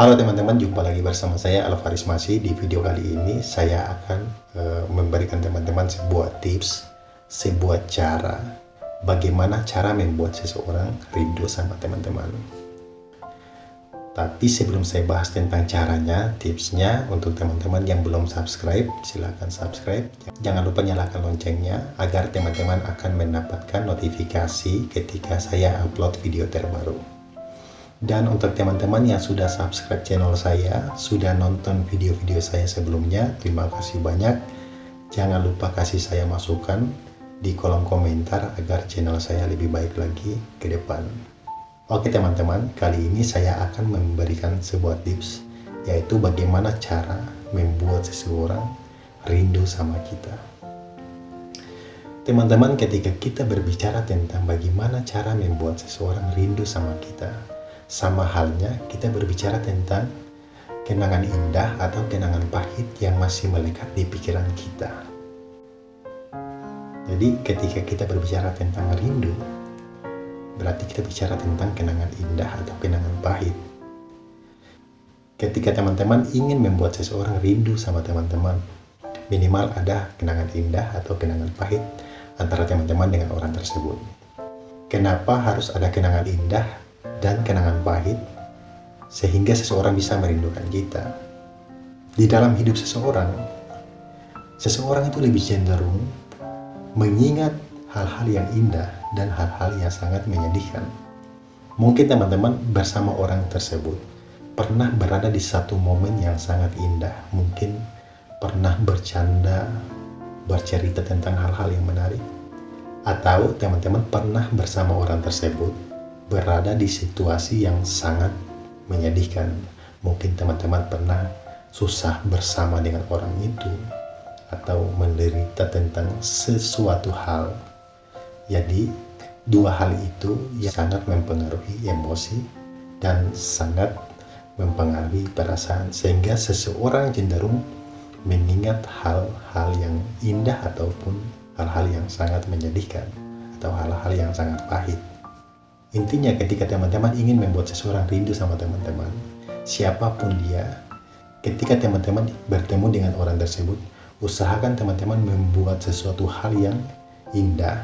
Halo teman-teman, jumpa lagi bersama saya Alvaris Masih. Di video kali ini saya akan uh, memberikan teman-teman sebuah tips, sebuah cara bagaimana cara membuat seseorang rindu sama teman-teman. Tapi sebelum saya bahas tentang caranya, tipsnya untuk teman-teman yang belum subscribe, silahkan subscribe. Jangan lupa nyalakan loncengnya agar teman-teman akan mendapatkan notifikasi ketika saya upload video terbaru. Dan untuk teman-teman yang sudah subscribe channel saya, sudah nonton video-video saya sebelumnya, terima kasih banyak. Jangan lupa kasih saya masukan di kolom komentar agar channel saya lebih baik lagi ke depan. Oke teman-teman, kali ini saya akan memberikan sebuah tips, yaitu bagaimana cara membuat seseorang rindu sama kita. Teman-teman, ketika kita berbicara tentang bagaimana cara membuat seseorang rindu sama kita, sama halnya kita berbicara tentang kenangan indah atau kenangan pahit yang masih melekat di pikiran kita. Jadi ketika kita berbicara tentang rindu, berarti kita bicara tentang kenangan indah atau kenangan pahit. Ketika teman-teman ingin membuat seseorang rindu sama teman-teman, minimal ada kenangan indah atau kenangan pahit antara teman-teman dengan orang tersebut. Kenapa harus ada kenangan indah dan kenangan pahit sehingga seseorang bisa merindukan kita. Di dalam hidup seseorang, seseorang itu lebih cenderung mengingat hal-hal yang indah dan hal-hal yang sangat menyedihkan. Mungkin teman-teman bersama orang tersebut pernah berada di satu momen yang sangat indah, mungkin pernah bercanda, bercerita tentang hal-hal yang menarik, atau teman-teman pernah bersama orang tersebut berada di situasi yang sangat menyedihkan. Mungkin teman-teman pernah susah bersama dengan orang itu atau menderita tentang sesuatu hal. Jadi, dua hal itu yang sangat mempengaruhi emosi dan sangat mempengaruhi perasaan sehingga seseorang cenderung mengingat hal-hal yang indah ataupun hal-hal yang sangat menyedihkan atau hal-hal yang sangat pahit. Intinya ketika teman-teman ingin membuat seseorang rindu sama teman-teman, siapa pun dia, ketika teman-teman bertemu dengan orang tersebut, usahakan teman-teman membuat sesuatu hal yang indah,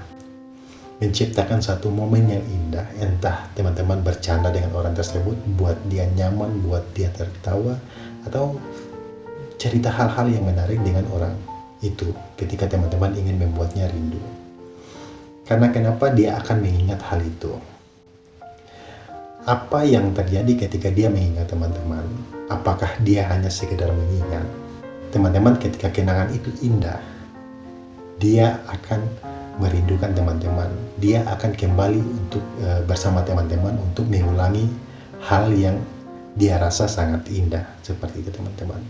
menciptakan satu momen yang indah, entah teman-teman bercanda dengan orang tersebut, buat dia nyaman, buat dia tertawa, atau cerita hal-hal yang menarik dengan orang itu ketika teman-teman ingin membuatnya rindu. Karena kenapa dia akan mengingat hal itu? Apa yang terjadi ketika dia mengingat teman-teman? Apakah dia hanya sekedar mengingat? Teman-teman ketika kenangan itu indah, dia akan merindukan teman-teman. Dia akan kembali untuk e, bersama teman-teman untuk mengulangi hal yang dia rasa sangat indah seperti itu teman-teman.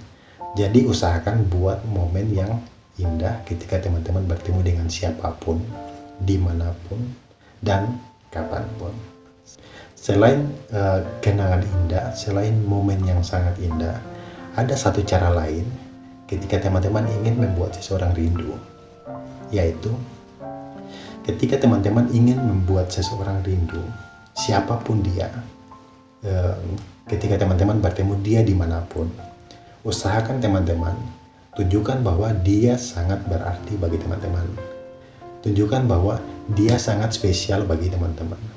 Jadi usahakan buat momen yang indah ketika teman-teman bertemu dengan siapa pun, di mana pun, dan kapan pun. Selain uh, kenangan indah, selain momen yang sangat indah, ada satu cara lain ketika teman-teman ingin membuat seseorang rindu, yaitu ketika teman-teman ingin membuat seseorang rindu, siapa pun dia, uh, ketika teman-teman bertemu dia di mana pun, usahakan teman-teman tunjukkan bahwa dia sangat berarti bagi teman-teman. Tunjukkan bahwa dia sangat spesial bagi teman-teman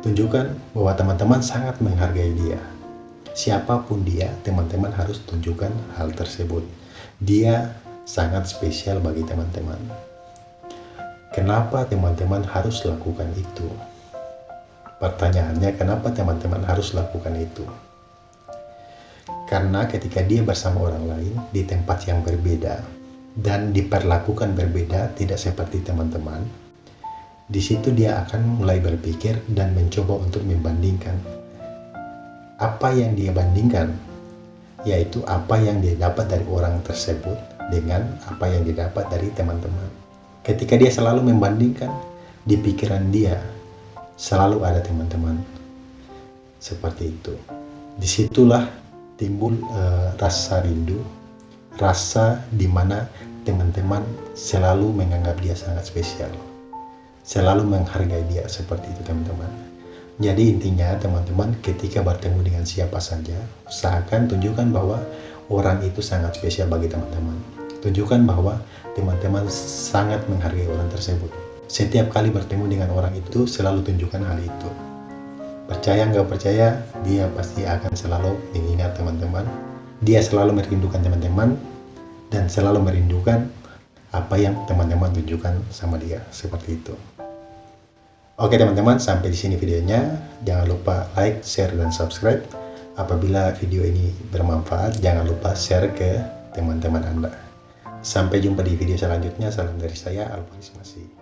Tunjukkan bahwa teman-teman sangat menghargai dia. Siapa pun dia, teman-teman harus tunjukkan hal tersebut. Dia sangat spesial bagi teman-teman. Kenapa teman-teman harus lakukan itu? Pertanyaannya, kenapa teman-teman harus lakukan itu? Karena ketika dia bersama orang lain di tempat yang berbeda dan diperlakukan berbeda tidak seperti teman-teman, di situ dia akan mulai berpikir dan mencoba untuk membandingkan. Apa yang dia bandingkan, yaitu apa yang dia dapat dari orang tersebut dengan apa yang didapat dari teman-teman. Ketika dia selalu membandingkan, di pikiran dia selalu ada teman-teman. Seperti itu. Di situlah timbul uh, rasa rindu, rasa di mana teman-teman selalu menganggap dia sangat spesial selalu menghargai dia seperti itu teman-teman Jadi intinya teman-teman ketika bertemu dengan siapa saja, usahakan tunjukkan bahwa orang itu sangat spesial bagi teman-teman. Tunjukkan bahwa teman-teman sangat menghargai orang tersebut. Setiap kali bertemu dengan orang itu, selalu tunjukkan hal itu. Percaya nggak percaya, dia pasti akan selalu mengingat teman-teman. Dia selalu merindukan teman-teman, dan selalu merindukan apa yang teman-teman tunjukkan sama dia. Seperti itu. Oke teman-teman, sampai di sini videonya. Jangan lupa like, share, dan subscribe. Apabila video ini bermanfaat, jangan lupa share ke teman-teman Anda. Sampai jumpa di video selanjutnya. Salam dari saya, Alfaris Masih.